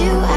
you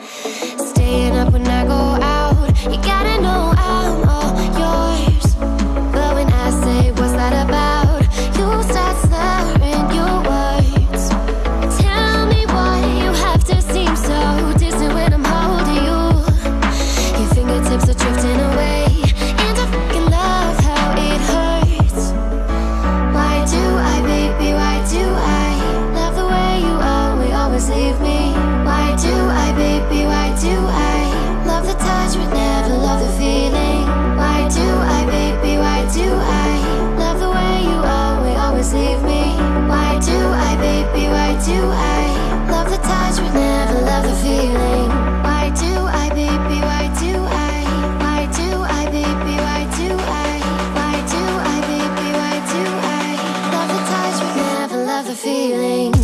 Staying up when I go out. You gotta know I'm all yours. But when I say what's that about? You start slurring your words. Tell me why you have to seem so distant When I'm holding you. Your fingertips are drifting away. feeling.